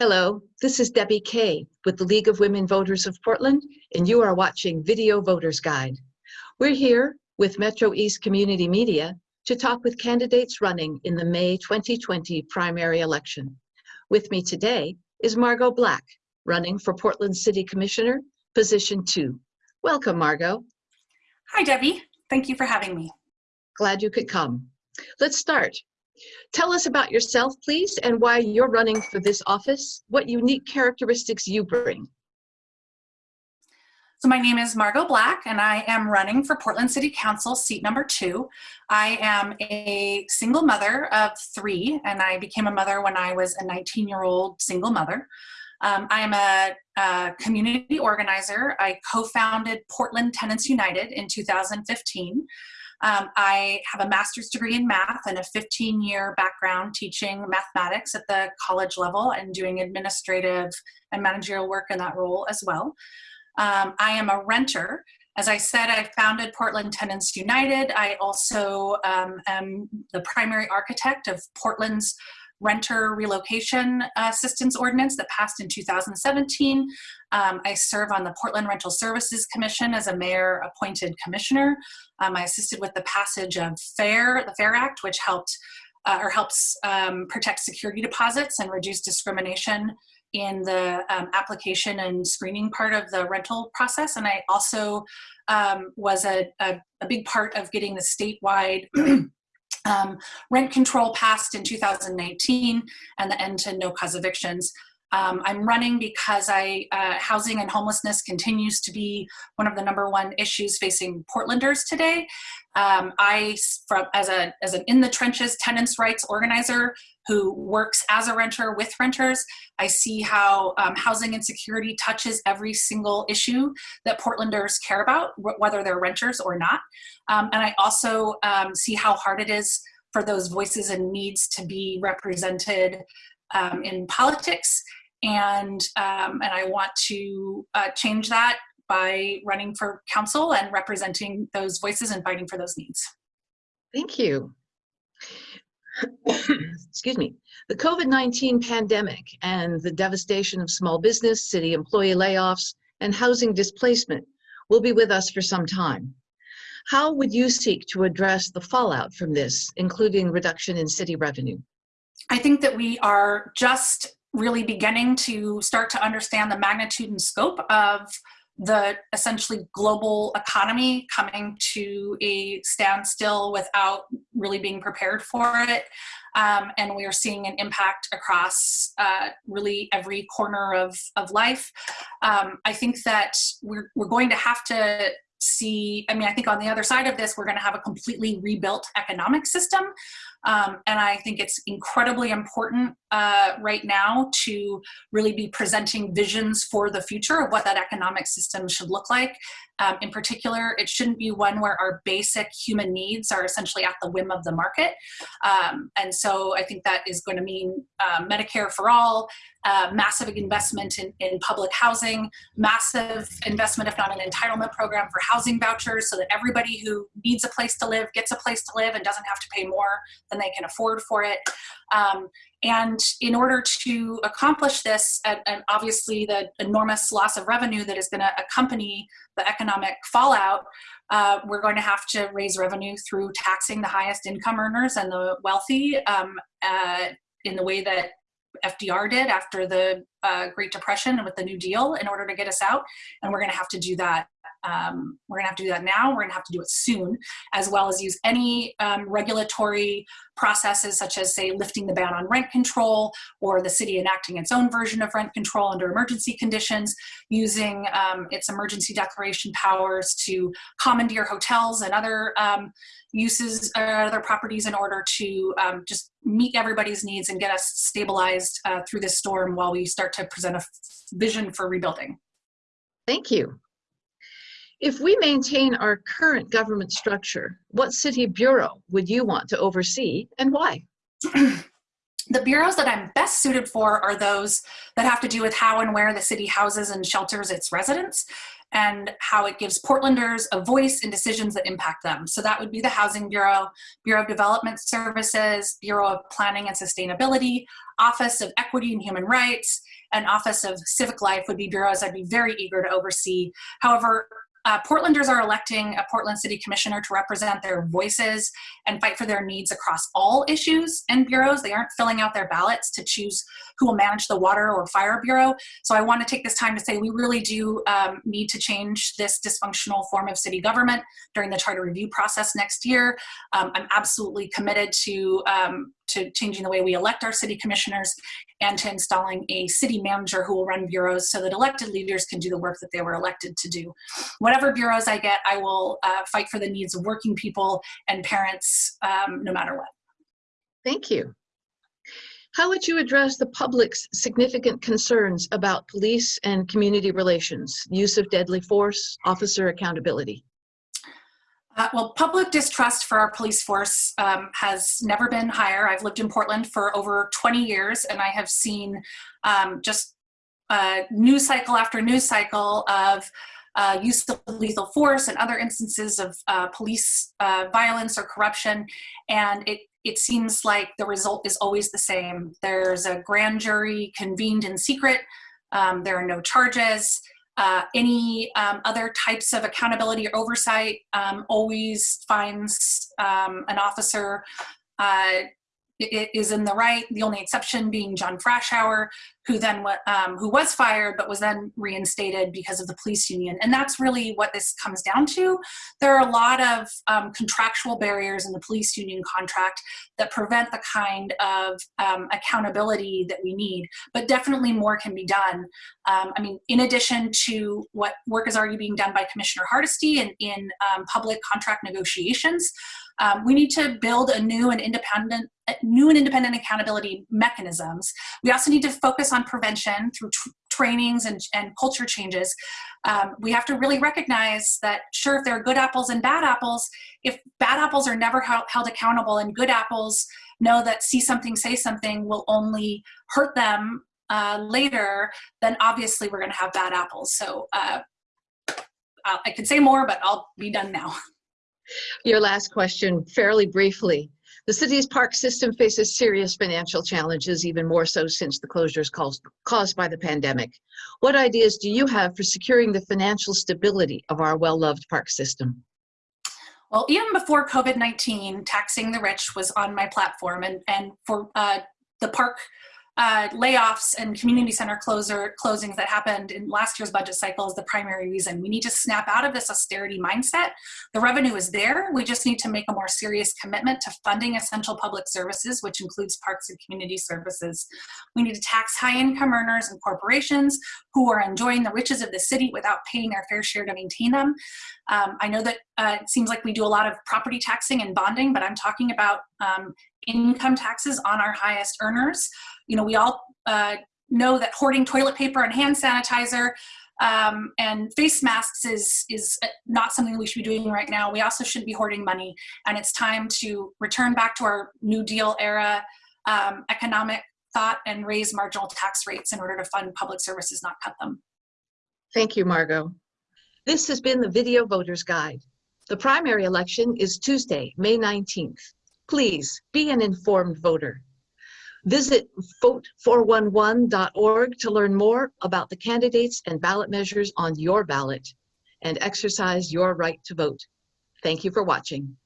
Hello, this is Debbie Kay with the League of Women Voters of Portland, and you are watching Video Voters Guide. We're here with Metro East Community Media to talk with candidates running in the May 2020 primary election. With me today is Margot Black, running for Portland City Commissioner, position two. Welcome, Margot. Hi, Debbie. Thank you for having me. Glad you could come. Let's start. Tell us about yourself, please, and why you're running for this office, what unique characteristics you bring. So my name is Margot Black, and I am running for Portland City Council, seat number two. I am a single mother of three, and I became a mother when I was a 19-year-old single mother. Um, I am a, a, community organizer. I co-founded Portland Tenants United in 2015. Um, I have a master's degree in math and a 15 year background teaching mathematics at the college level and doing administrative and managerial work in that role as well. Um, I am a renter. As I said, I founded Portland Tenants United. I also um, am the primary architect of Portland's renter relocation assistance ordinance that passed in 2017. Um, I serve on the Portland Rental Services Commission as a mayor appointed commissioner. Um, I assisted with the passage of FAIR, the FAIR Act, which helped uh, or helps um, protect security deposits and reduce discrimination in the um, application and screening part of the rental process. And I also um, was a, a, a, big part of getting the statewide Um, rent control passed in 2019 and the end to no cause evictions. Um, I'm running because I, uh, housing and homelessness continues to be one of the number one issues facing Portlanders today. Um, I, from, as, a, as an in the trenches tenants rights organizer who works as a renter with renters, I see how um, housing insecurity touches every single issue that Portlanders care about, whether they're renters or not. Um, and I also um, see how hard it is for those voices and needs to be represented um, in politics and um, and I want to uh, change that by running for council and representing those voices and fighting for those needs. Thank you. Excuse me. The COVID-19 pandemic and the devastation of small business, city employee layoffs, and housing displacement will be with us for some time. How would you seek to address the fallout from this, including reduction in city revenue? I think that we are just really beginning to start to understand the magnitude and scope of the essentially global economy coming to a standstill without really being prepared for it. Um, and we are seeing an impact across uh, really every corner of, of life. Um, I think that we're, we're going to have to see, I mean, I think on the other side of this, we're going to have a completely rebuilt economic system. Um, and I think it's incredibly important uh, right now to really be presenting visions for the future of what that economic system should look like. Um, in particular, it shouldn't be one where our basic human needs are essentially at the whim of the market. Um, and so I think that is going to mean uh, Medicare for all, uh, massive investment in, in public housing, massive investment, if not an entitlement program for housing vouchers so that everybody who needs a place to live gets a place to live and doesn't have to pay more than they can afford for it. Um, and in order to accomplish this, and, obviously the enormous loss of revenue that is going to accompany the economic fallout, uh, we're going to have to raise revenue through taxing the highest income earners and the wealthy um, uh, in the way that FDR did after the uh, Great Depression and with the New Deal in order to get us out. And we're going to have to do that um, we're gonna have to do that now, we're gonna have to do it soon, as well as use any um, regulatory processes such as say lifting the ban on rent control or the city enacting its own version of rent control under emergency conditions, using um, its emergency declaration powers to commandeer hotels and other um, uses or uh, other properties in order to um, just meet everybody's needs and get us stabilized uh, through this storm while we start to present a vision for rebuilding. Thank you. If we maintain our current government structure, what city bureau would you want to oversee and why? the bureaus that I'm best suited for are those that have to do with how and where the city houses and shelters its residents. and how it gives Portlanders a voice in decisions that impact them. So that would be the Housing Bureau, Bureau of Development Services, Bureau of Planning and Sustainability, Office of Equity and Human Rights, and Office of Civic Life would be bureaus I'd be very eager to oversee. However, uh, Portlanders are electing a Portland City Commissioner to represent their voices and fight for their needs across all issues and bureaus. They aren't filling out their ballots to choose who will manage the water or fire bureau. So I want to take this time to say we really do um, need to change this dysfunctional form of city government during the charter review process next year. Um, I'm absolutely committed to um, to changing the way we elect our city commissioners and to installing a city manager who will run bureaus so that elected leaders can do the work that they were elected to do. Whatever bureaus I get, I will uh, fight for the needs of working people and parents um, no matter what. Thank you. How would you address the public's significant concerns about police and community relations, use of deadly force, officer accountability? Uh, well, public distrust for our police force um, has never been higher. I've lived in Portland for over 20 years and I have seen um, just uh, news cycle after news cycle of uh, use of lethal force and other instances of uh, police uh, violence or corruption. And it, it seems like the result is always the same. There's a grand jury convened in secret. Um, there are no charges. Uh, any um, other types of accountability or oversight um, always finds um, an officer uh, is in the right. The only exception being John Frashour, who then um, who was fired but was then reinstated because of the police union. And that's really what this comes down to. There are a lot of um, contractual barriers in the police union contract that prevent the kind of um, accountability that we need, but definitely more can be done. Um, I mean, in addition to what work is already being done by Commissioner Hardesty in, in um, public contract negotiations, um, we need to build a new and independent new and independent accountability mechanisms. We also need to focus on prevention through trainings and, and culture changes. Um, we have to really recognize that sure, if there are good apples and bad apples, if bad apples are never held accountable and good apples know that see something, say something will only hurt them uh, later, then obviously we're gonna have bad apples. So uh, I could say more, but I'll be done now. Your last question, fairly briefly. The city's park system faces serious financial challenges, even more so since the closures caused, caused by the pandemic. What ideas do you have for securing the financial stability of our well-loved park system? Well, even before COVID-19, taxing the rich was on my platform and, and for uh, the park uh, layoffs and community center closer closings that happened in last year's budget cycle is the primary reason. We need to snap out of this austerity mindset. The revenue is there. We just need to make a more serious commitment to funding essential public services, which includes parks and community services. We need to tax high income earners and corporations who are enjoying the riches of the city without paying their fair share to maintain them. Um, I know that uh, it seems like we do a lot of property taxing and bonding, but I'm talking about um, income taxes on our highest earners. You know, we all uh, know that hoarding toilet paper and hand sanitizer um, and face masks is, is not something we should be doing right now. We also shouldn't be hoarding money. And it's time to return back to our New Deal era um, economic thought and raise marginal tax rates in order to fund public services, not cut them. Thank you, Margot. This has been the Video Voters Guide. The primary election is Tuesday, May 19th. Please be an informed voter. Visit vote411.org to learn more about the candidates and ballot measures on your ballot and exercise your right to vote. Thank you for watching.